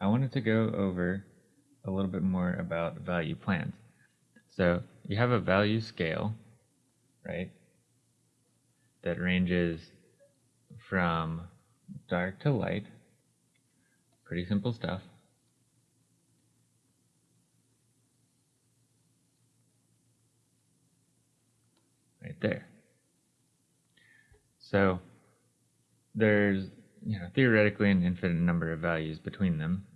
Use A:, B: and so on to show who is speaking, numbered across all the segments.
A: I wanted to go over a little bit more about value plans. So you have a value scale, right, that ranges from dark to light. Pretty simple stuff. Right there. So there's you know theoretically an infinite number of values between them,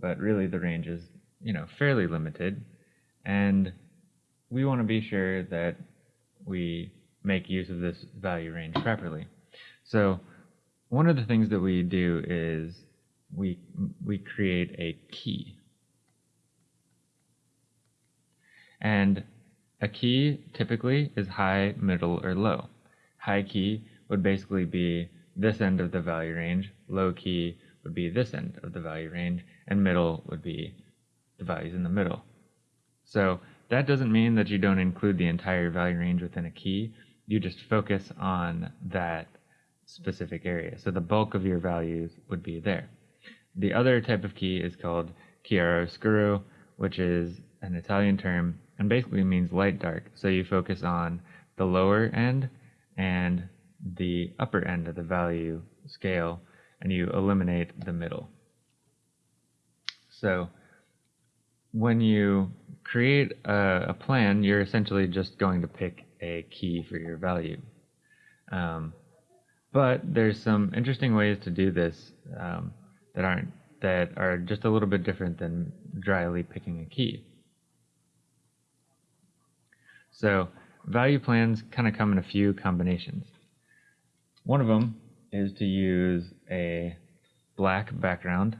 A: but really the range is you know fairly limited, and we want to be sure that we make use of this value range properly. So one of the things that we do is we we create a key. And a key typically is high, middle, or low. High key would basically be this end of the value range, low key would be this end of the value range, and middle would be the values in the middle. So that doesn't mean that you don't include the entire value range within a key, you just focus on that specific area. So the bulk of your values would be there. The other type of key is called chiaroscuro, which is an Italian term and basically means light dark. So you focus on the lower end and the upper end of the value scale and you eliminate the middle. So when you create a, a, plan, you're essentially just going to pick a key for your value. Um, but there's some interesting ways to do this um, that aren't that are just a little bit different than dryly picking a key. So value plans kind of come in a few combinations. One of them is to use a black background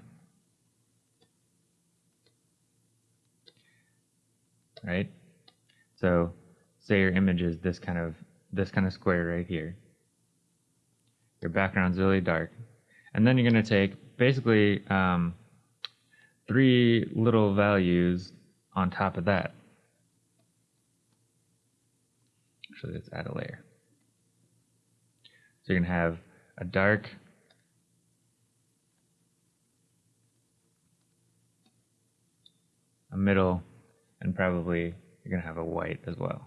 A: right? So say your image is this kind of this kind of square right here. Your background's really dark. And then you're going to take basically um, three little values on top of that. Actually, let's add a layer. So you're going to have a dark a middle and probably you're going to have a white as well.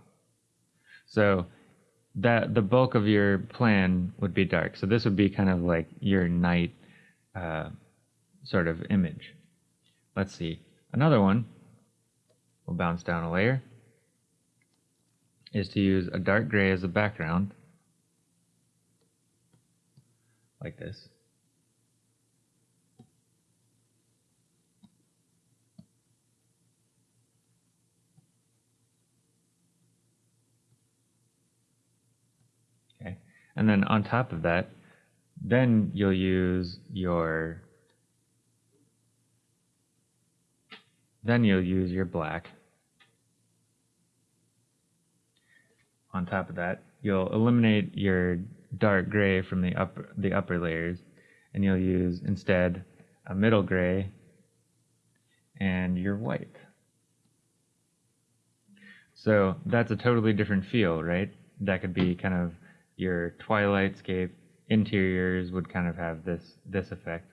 A: So that the bulk of your plan would be dark. So this would be kind of like your night uh, sort of image. Let's see. Another one, we'll bounce down a layer, is to use a dark gray as a background, like this. Okay, and then on top of that, then you'll use your then you'll use your black. On top of that, you'll eliminate your dark gray from the upper the upper layers. And you'll use instead a middle gray and your white. So that's a totally different feel, right? That could be kind of your twilight scape. Interiors would kind of have this this effect.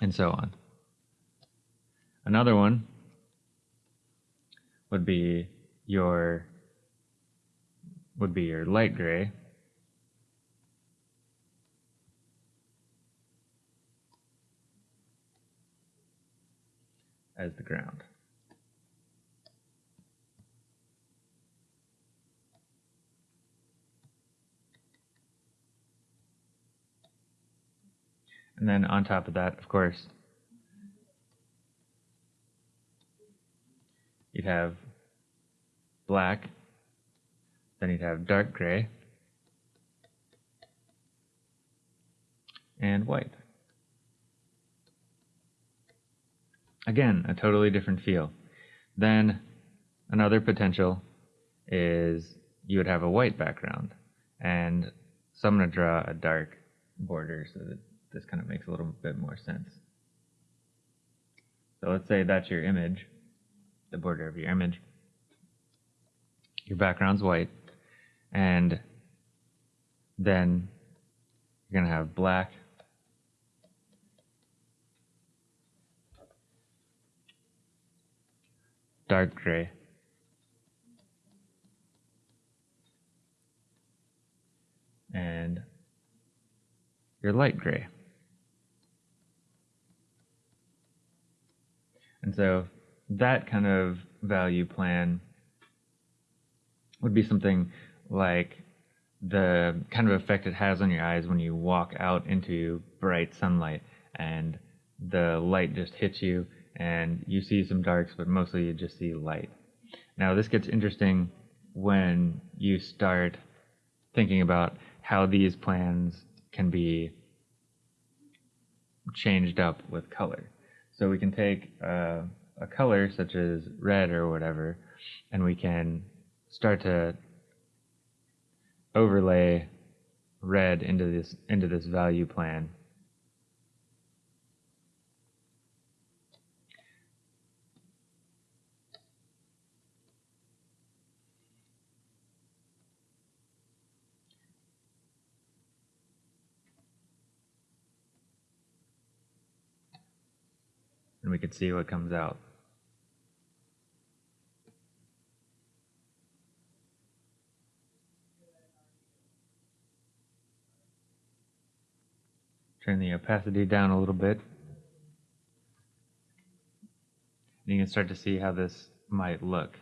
A: And so on. Another one would be your would be your light gray as the ground And then on top of that, of course, you'd have black, then you'd have dark gray, and white. Again, a totally different feel. Then another potential is you would have a white background, and so I'm going to draw a dark border so that this kind of makes a little bit more sense. So let's say that's your image, the border of your image. Your background's white, and then you're going to have black, dark gray. And your light gray. And so that kind of value plan would be something like the kind of effect it has on your eyes when you walk out into bright sunlight and the light just hits you and you see some darks, but mostly you just see light. Now, this gets interesting when you start thinking about how these plans can be changed up with color. So we can take uh, a color such as red or whatever, and we can start to overlay red into this into this value plan. And we can see what comes out. Turn the opacity down a little bit. And you can start to see how this might look.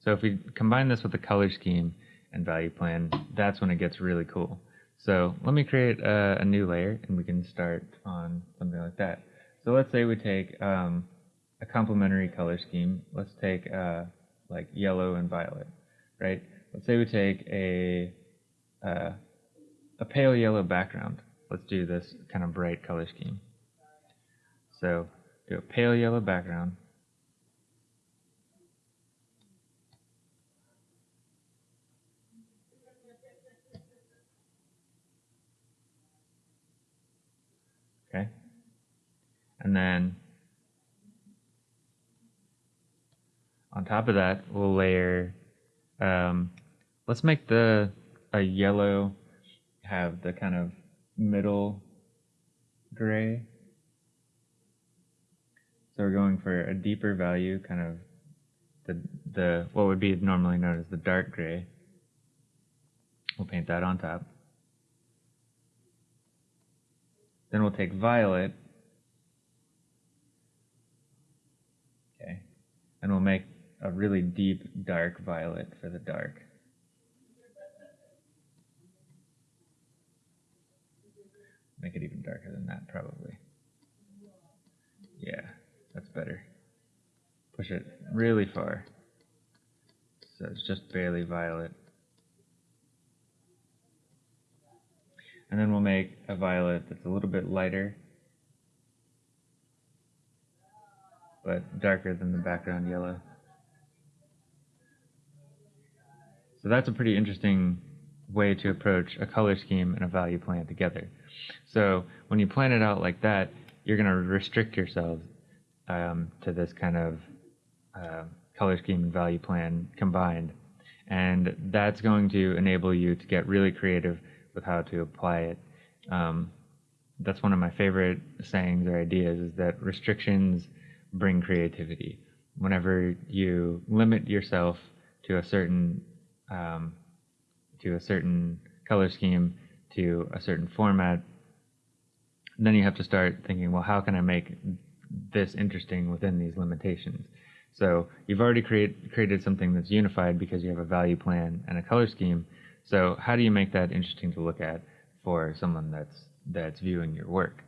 A: So if we combine this with the color scheme and value plan, that's when it gets really cool. So let me create a, a new layer and we can start on something like that. So let's say we take um, a complementary color scheme. Let's take uh, like yellow and violet, right? Let's say we take a, uh, a pale yellow background. Let's do this kind of bright color scheme. So do a pale yellow background. Okay. And then on top of that, we'll layer um, Let's make the a yellow have the kind of middle gray. So we're going for a deeper value, kind of the the what would be normally known as the dark gray. We'll paint that on top. Then we'll take violet. Okay. And we'll make a really deep dark violet for the dark. Make it even darker than that, probably. Yeah, that's better. Push it really far. So it's just barely violet. And then we'll make a violet that's a little bit lighter, but darker than the background yellow. So that's a pretty interesting way to approach a color scheme and a value plan together. So when you plan it out like that, you're going to restrict yourself um, to this kind of uh, color scheme and value plan combined. And that's going to enable you to get really creative with how to apply it. Um, that's one of my favorite sayings or ideas is that restrictions bring creativity. Whenever you limit yourself to a certain um, to a certain color scheme, to a certain format, then you have to start thinking, well, how can I make this interesting within these limitations? So you've already create, created something that's unified because you have a value plan and a color scheme. So how do you make that interesting to look at for someone that's that's viewing your work?